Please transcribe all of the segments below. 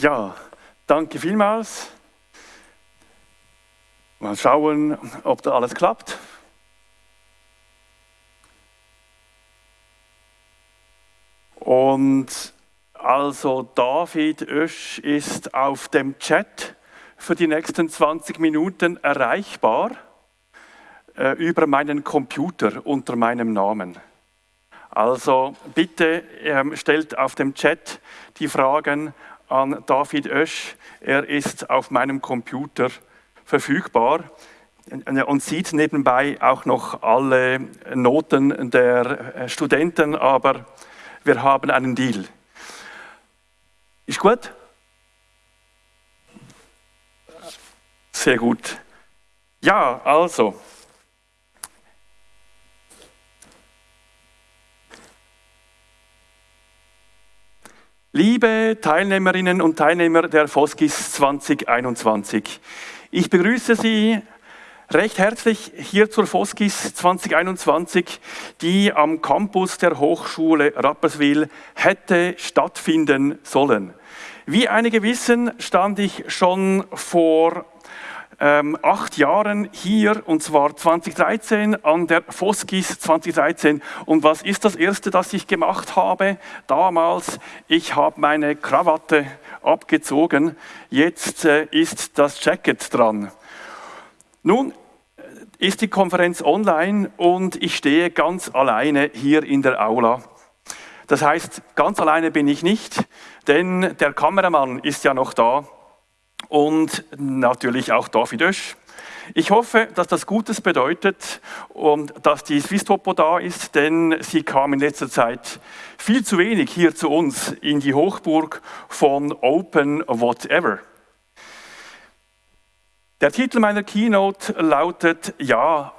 Ja, danke vielmals. Mal schauen, ob da alles klappt. Und also David Oesch ist auf dem Chat für die nächsten 20 Minuten erreichbar äh, über meinen Computer unter meinem Namen. Also bitte ähm, stellt auf dem Chat die Fragen an David Oesch. Er ist auf meinem Computer verfügbar und sieht nebenbei auch noch alle Noten der äh, Studenten, aber wir haben einen Deal. Ist gut? Sehr gut. Ja, also. Liebe Teilnehmerinnen und Teilnehmer der FOSGIS 2021, ich begrüße Sie recht herzlich hier zur FOSGIS 2021, die am Campus der Hochschule Rapperswil hätte stattfinden sollen. Wie einige wissen, stand ich schon vor ähm, acht Jahren hier, und zwar 2013 an der Foskis 2013. Und was ist das Erste, das ich gemacht habe damals? Ich habe meine Krawatte abgezogen, jetzt äh, ist das Jacket dran. Nun äh, ist die Konferenz online und ich stehe ganz alleine hier in der Aula. Das heißt, ganz alleine bin ich nicht, denn der Kameramann ist ja noch da und natürlich auch David Oesch. Ich hoffe, dass das Gutes bedeutet und dass die Swisstopo da ist, denn sie kam in letzter Zeit viel zu wenig hier zu uns in die Hochburg von Open Whatever. Der Titel meiner Keynote lautet, ja,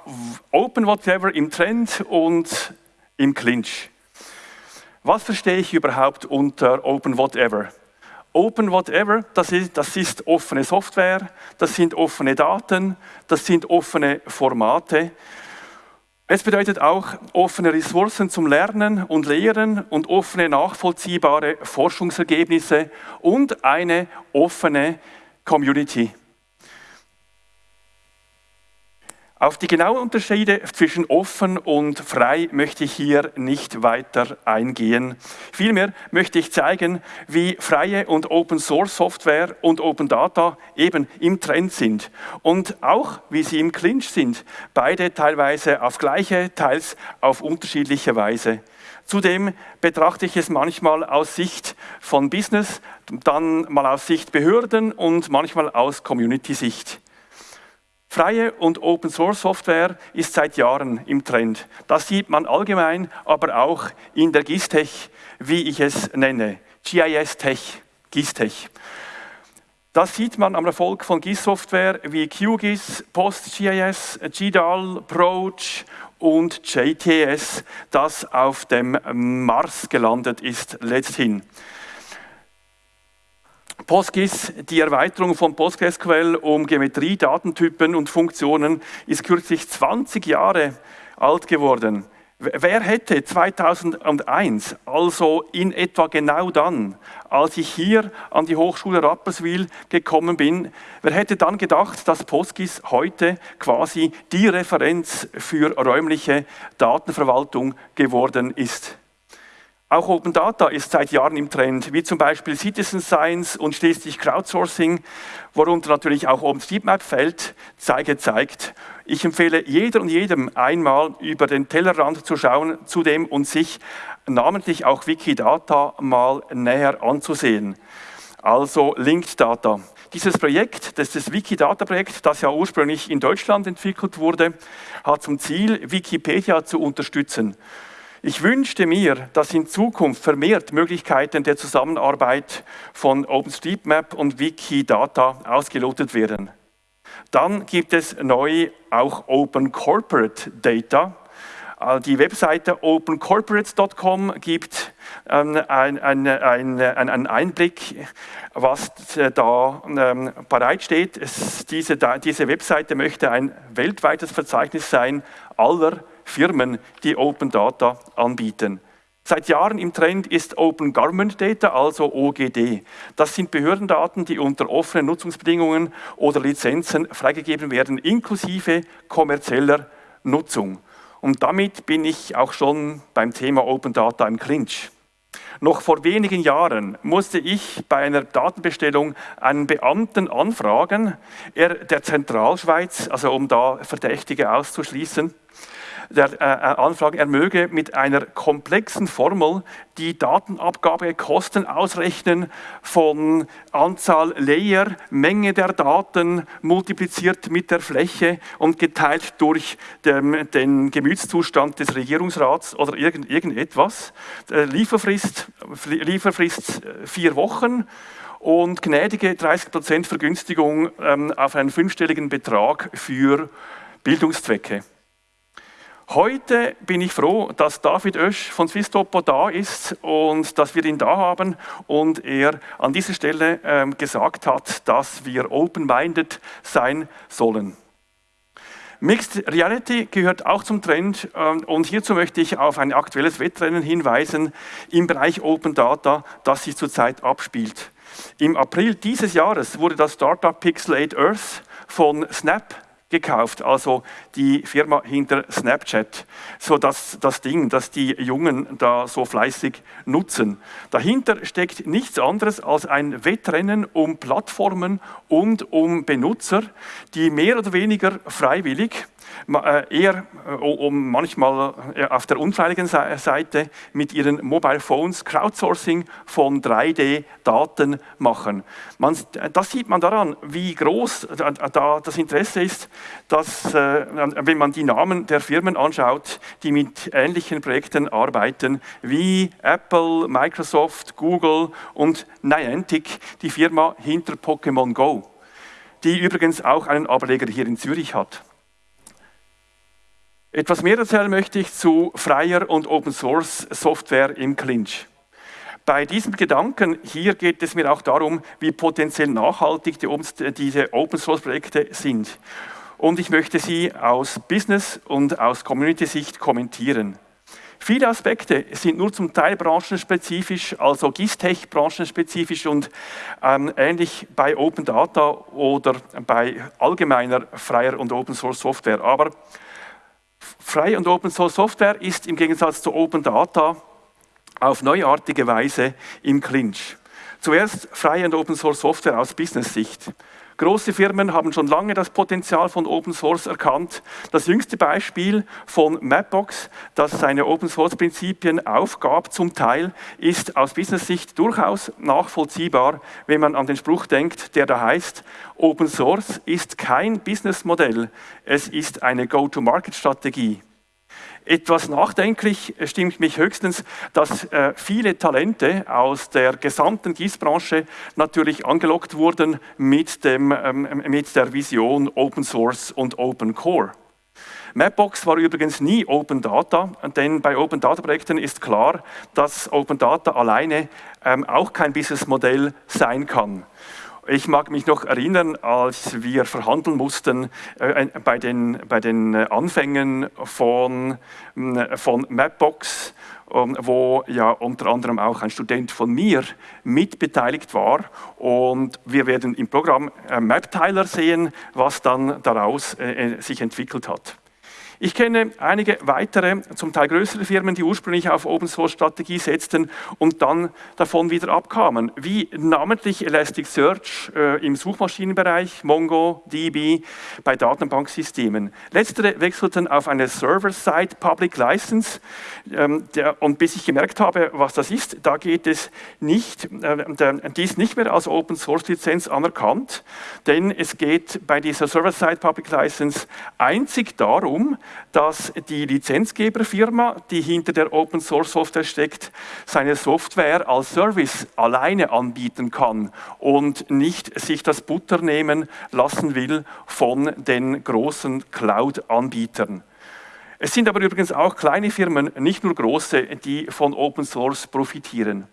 Open Whatever im Trend und im Clinch. Was verstehe ich überhaupt unter Open Whatever? Open Whatever, das ist, das ist offene Software, das sind offene Daten, das sind offene Formate. Es bedeutet auch offene Ressourcen zum Lernen und Lehren und offene nachvollziehbare Forschungsergebnisse und eine offene Community. Auf die genauen Unterschiede zwischen offen und frei möchte ich hier nicht weiter eingehen. Vielmehr möchte ich zeigen, wie freie und Open Source Software und Open Data eben im Trend sind und auch wie sie im Clinch sind, beide teilweise auf gleiche, teils auf unterschiedliche Weise. Zudem betrachte ich es manchmal aus Sicht von Business, dann mal aus Sicht Behörden und manchmal aus Community-Sicht. Freie und Open Source Software ist seit Jahren im Trend. Das sieht man allgemein, aber auch in der GIS-Tech, wie ich es nenne. GIS-Tech, GIS-Tech. Das sieht man am Erfolg von GIS-Software wie QGIS, PostGIS, GDAL, Proach und JTS, das auf dem Mars gelandet ist letzthin. PostGIS, die Erweiterung von PostgreSQL um Geometrie, Datentypen und Funktionen, ist kürzlich 20 Jahre alt geworden. Wer hätte 2001, also in etwa genau dann, als ich hier an die Hochschule Rapperswil gekommen bin, wer hätte dann gedacht, dass PostGIS heute quasi die Referenz für räumliche Datenverwaltung geworden ist? Auch Open Data ist seit Jahren im Trend, wie zum Beispiel Citizen Science und schließlich Crowdsourcing, worunter natürlich auch OpenStreetMap fällt, zeige zeigt. Ich empfehle jeder und jedem einmal über den Tellerrand zu schauen, zudem und sich namentlich auch Wikidata mal näher anzusehen. Also Linked Data. Dieses Projekt, das ist das Wikidata-Projekt, das ja ursprünglich in Deutschland entwickelt wurde, hat zum Ziel, Wikipedia zu unterstützen. Ich wünschte mir, dass in Zukunft vermehrt Möglichkeiten der Zusammenarbeit von OpenStreetMap und Wikidata ausgelotet werden. Dann gibt es neu auch Open Corporate Data. Äh, die Webseite opencorporates.com gibt ähm, einen Einblick, was da ähm, bereitsteht. Diese, diese Webseite möchte ein weltweites Verzeichnis sein aller Firmen, die Open Data anbieten. Seit Jahren im Trend ist Open Government Data, also OGD. Das sind Behördendaten, die unter offenen Nutzungsbedingungen oder Lizenzen freigegeben werden, inklusive kommerzieller Nutzung. Und damit bin ich auch schon beim Thema Open Data im Clinch. Noch vor wenigen Jahren musste ich bei einer Datenbestellung einen Beamten anfragen, er der Zentralschweiz, also um da Verdächtige auszuschließen, der äh, äh, Anfragen, er möge mit einer komplexen Formel die Datenabgabekosten ausrechnen von Anzahl Layer, Menge der Daten multipliziert mit der Fläche und geteilt durch den, den Gemütszustand des Regierungsrats oder irgend, irgendetwas. Äh, Lieferfrist, Lieferfrist äh, vier Wochen und gnädige 30% Vergünstigung ähm, auf einen fünfstelligen Betrag für Bildungszwecke. Heute bin ich froh, dass David Oesch von Swisstopo da ist und dass wir ihn da haben und er an dieser Stelle ähm, gesagt hat, dass wir open-minded sein sollen. Mixed Reality gehört auch zum Trend ähm, und hierzu möchte ich auf ein aktuelles Wettrennen hinweisen im Bereich Open Data, das sich zurzeit abspielt. Im April dieses Jahres wurde das Startup Pixel 8 Earth von Snap gekauft, also die Firma hinter Snapchat, so dass das Ding, das die Jungen da so fleißig nutzen. Dahinter steckt nichts anderes als ein Wettrennen um Plattformen und um Benutzer, die mehr oder weniger freiwillig eher äh, um manchmal äh, auf der unfreiwilligen Seite mit ihren Mobile Phones Crowdsourcing von 3D-Daten machen. Man, das sieht man daran, wie groß da das Interesse ist, dass, wenn man die Namen der Firmen anschaut, die mit ähnlichen Projekten arbeiten, wie Apple, Microsoft, Google und Niantic, die Firma hinter Pokémon Go, die übrigens auch einen Ableger hier in Zürich hat. Etwas mehr erzählen möchte ich zu freier und Open Source Software im Clinch. Bei diesem Gedanken hier geht es mir auch darum, wie potenziell nachhaltig die, diese Open Source Projekte sind. Und ich möchte sie aus Business und aus Community-Sicht kommentieren. Viele Aspekte sind nur zum Teil branchenspezifisch, also GISTech branchenspezifisch und ähm, ähnlich bei Open Data oder bei allgemeiner freier und Open Source Software. Aber Freie und Open Source Software ist im Gegensatz zu Open Data auf neuartige Weise im Clinch. Zuerst freie und Open Source Software aus Business-Sicht. Große Firmen haben schon lange das Potenzial von Open Source erkannt. Das jüngste Beispiel von Mapbox, das seine Open Source Prinzipien aufgab, zum Teil, ist aus Business-Sicht durchaus nachvollziehbar, wenn man an den Spruch denkt, der da heißt, Open Source ist kein Businessmodell, es ist eine Go-to-Market-Strategie. Etwas nachdenklich stimmt mich höchstens, dass äh, viele Talente aus der gesamten Gießbranche natürlich angelockt wurden mit, dem, ähm, mit der Vision Open Source und Open Core. Mapbox war übrigens nie Open Data, denn bei Open Data Projekten ist klar, dass Open Data alleine ähm, auch kein Businessmodell sein kann. Ich mag mich noch erinnern, als wir verhandeln mussten äh, bei, den, bei den Anfängen von, äh, von Mapbox, ähm, wo ja unter anderem auch ein Student von mir mitbeteiligt war. Und wir werden im Programm äh, MapTiler sehen, was dann daraus äh, äh sich entwickelt hat. Ich kenne einige weitere, zum Teil größere Firmen, die ursprünglich auf Open Source Strategie setzten und dann davon wieder abkamen, wie namentlich Elasticsearch äh, im Suchmaschinenbereich, Mongo, DB bei Datenbanksystemen. Letztere wechselten auf eine Server-Side Public License ähm, der, und bis ich gemerkt habe, was das ist, da geht es nicht, äh, die ist nicht mehr als Open Source Lizenz anerkannt, denn es geht bei dieser Server-Side Public License einzig darum, dass die Lizenzgeberfirma, die hinter der Open Source Software steckt, seine Software als Service alleine anbieten kann und nicht sich das Butter nehmen lassen will von den großen Cloud-Anbietern. Es sind aber übrigens auch kleine Firmen, nicht nur große, die von Open Source profitieren.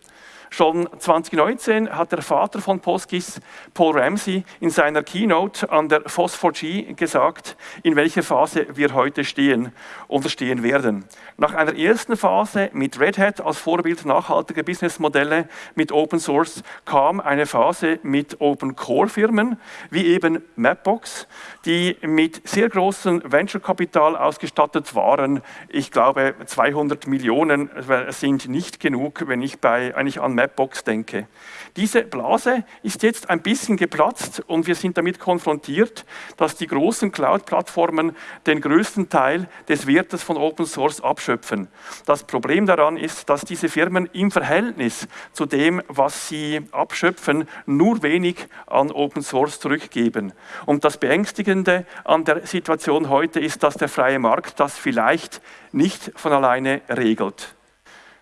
Schon 2019 hat der Vater von PostGIS, Paul Ramsey, in seiner Keynote an der Phosphor-G gesagt, in welcher Phase wir heute stehen oder stehen werden. Nach einer ersten Phase mit Red Hat als Vorbild nachhaltiger Businessmodelle mit Open Source kam eine Phase mit Open Core Firmen, wie eben Mapbox, die mit sehr großem Venture-Kapital ausgestattet waren. Ich glaube, 200 Millionen sind nicht genug, wenn ich bei, eigentlich an Mapbox denke. Diese Blase ist jetzt ein bisschen geplatzt und wir sind damit konfrontiert, dass die großen Cloud-Plattformen den größten Teil des Wertes von Open Source abschöpfen. Das Problem daran ist, dass diese Firmen im Verhältnis zu dem, was sie abschöpfen, nur wenig an Open Source zurückgeben. Und das Beängstigende an der Situation heute ist, dass der freie Markt das vielleicht nicht von alleine regelt.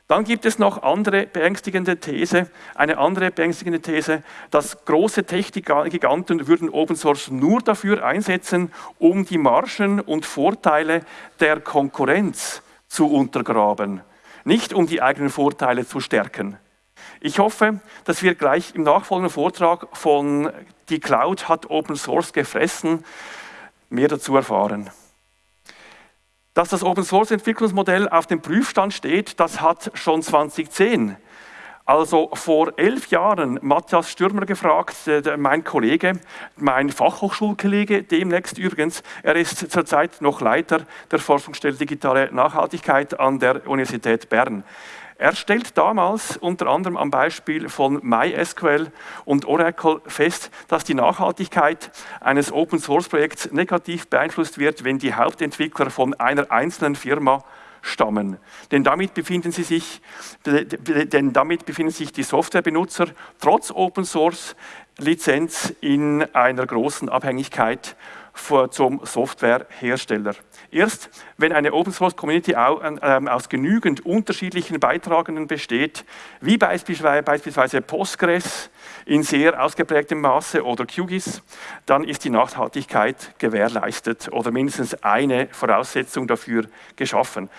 Dann gibt es noch andere beängstigende These, eine andere beängstigende These, dass große Tech-Giganten würden Open Source nur dafür einsetzen, um die Margen und Vorteile der Konkurrenz zu untergraben, nicht um die eigenen Vorteile zu stärken. Ich hoffe, dass wir gleich im nachfolgenden Vortrag von Die Cloud hat Open Source gefressen mehr dazu erfahren. Dass das Open Source Entwicklungsmodell auf dem Prüfstand steht, das hat schon 2010 also vor elf Jahren Matthias Stürmer gefragt, mein Kollege, mein Fachhochschulkollege, demnächst übrigens, er ist zurzeit noch Leiter der Forschungsstelle Digitale Nachhaltigkeit an der Universität Bern. Er stellt damals unter anderem am Beispiel von MySQL und Oracle fest, dass die Nachhaltigkeit eines Open-Source-Projekts negativ beeinflusst wird, wenn die Hauptentwickler von einer einzelnen Firma stammen. Denn damit befinden, sie sich, denn damit befinden sich die Softwarebenutzer trotz Open Source Lizenz in einer großen Abhängigkeit zum Softwarehersteller. Erst wenn eine Open Source Community ähm, aus genügend unterschiedlichen Beitragenden besteht, wie beispielsweise Postgres in sehr ausgeprägtem Maße oder QGIS, dann ist die Nachhaltigkeit gewährleistet oder mindestens eine Voraussetzung dafür geschaffen.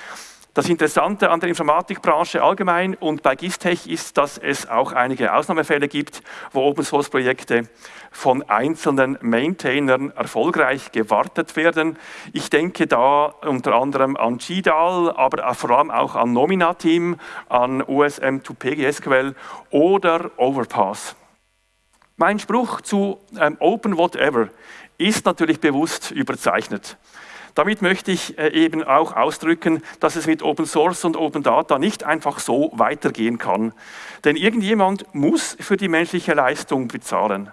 Das Interessante an der Informatikbranche allgemein und bei GISTech ist, dass es auch einige Ausnahmefälle gibt, wo Open-Source-Projekte von einzelnen Maintainern erfolgreich gewartet werden. Ich denke da unter anderem an GDAL, aber vor allem auch an Nomina-Team, an OSM2PGSQL oder Overpass. Mein Spruch zu ähm, Open Whatever ist natürlich bewusst überzeichnet. Damit möchte ich äh, eben auch ausdrücken, dass es mit Open Source und Open Data nicht einfach so weitergehen kann. Denn irgendjemand muss für die menschliche Leistung bezahlen.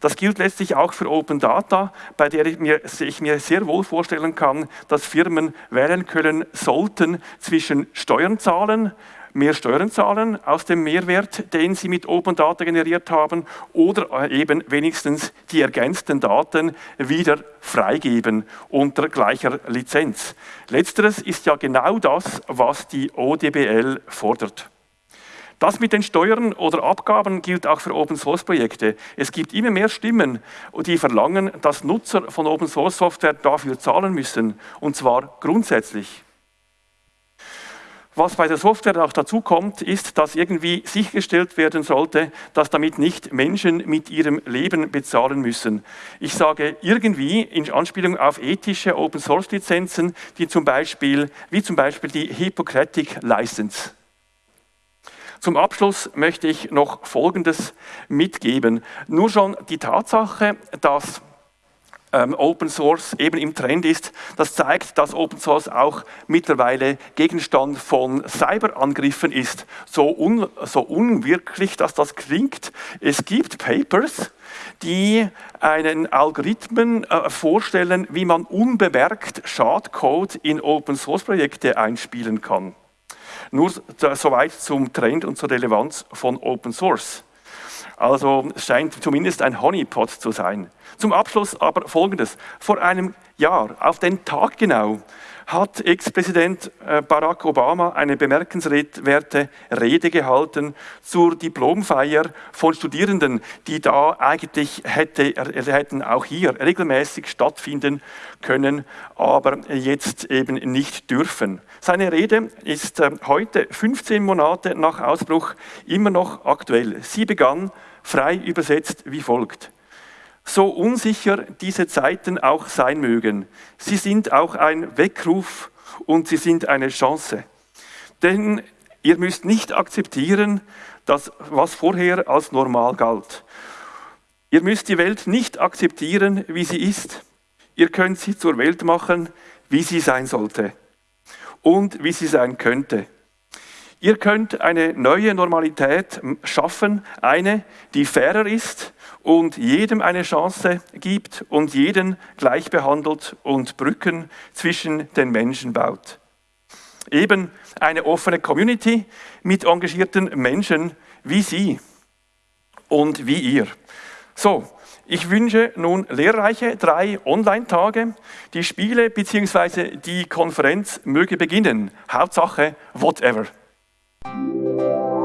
Das gilt letztlich auch für Open Data, bei der ich mir, ich mir, sehr wohl vorstellen kann, dass Firmen wählen können sollten zwischen Steuern zahlen, mehr Steuern zahlen aus dem Mehrwert, den sie mit Open Data generiert haben, oder eben wenigstens die ergänzten Daten wieder freigeben unter gleicher Lizenz. Letzteres ist ja genau das, was die ODBL fordert. Das mit den Steuern oder Abgaben gilt auch für Open Source Projekte. Es gibt immer mehr Stimmen, die verlangen, dass Nutzer von Open Source Software dafür zahlen müssen, und zwar grundsätzlich. Was bei der Software auch dazu kommt, ist, dass irgendwie sichergestellt werden sollte, dass damit nicht Menschen mit ihrem Leben bezahlen müssen. Ich sage irgendwie in Anspielung auf ethische Open Source Lizenzen, die zum Beispiel, wie zum Beispiel die Hippocratic License. Zum Abschluss möchte ich noch Folgendes mitgeben. Nur schon die Tatsache, dass ähm, Open Source eben im Trend ist. Das zeigt, dass Open Source auch mittlerweile Gegenstand von Cyberangriffen ist. So, un, so unwirklich, dass das klingt. Es gibt Papers, die einen Algorithmen äh, vorstellen, wie man unbemerkt Schadcode in Open Source Projekte einspielen kann. Nur soweit zum Trend und zur Relevanz von Open Source. Also es scheint zumindest ein Honeypot zu sein. Zum Abschluss aber Folgendes. Vor einem Jahr, auf den Tag genau, hat Ex-Präsident äh, Barack Obama eine bemerkenswerte Rede gehalten zur Diplomfeier von Studierenden, die da eigentlich hätte, hätten auch hier regelmäßig stattfinden können, aber jetzt eben nicht dürfen. Seine Rede ist äh, heute, 15 Monate nach Ausbruch, immer noch aktuell. Sie begann frei übersetzt wie folgt. So unsicher diese Zeiten auch sein mögen, sie sind auch ein Weckruf und sie sind eine Chance. Denn ihr müsst nicht akzeptieren, dass, was vorher als normal galt. Ihr müsst die Welt nicht akzeptieren, wie sie ist. Ihr könnt sie zur Welt machen, wie sie sein sollte und wie sie sein könnte. Ihr könnt eine neue Normalität schaffen, eine, die fairer ist und jedem eine Chance gibt und jeden gleich behandelt und Brücken zwischen den Menschen baut. Eben eine offene Community mit engagierten Menschen wie Sie und wie ihr. So, ich wünsche nun lehrreiche drei Online-Tage. Die Spiele bzw. die Konferenz möge beginnen. Hauptsache, whatever. Thank you.